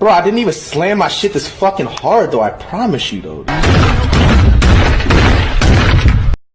Bro, I didn't even slam my shit this fucking hard though, I promise you though.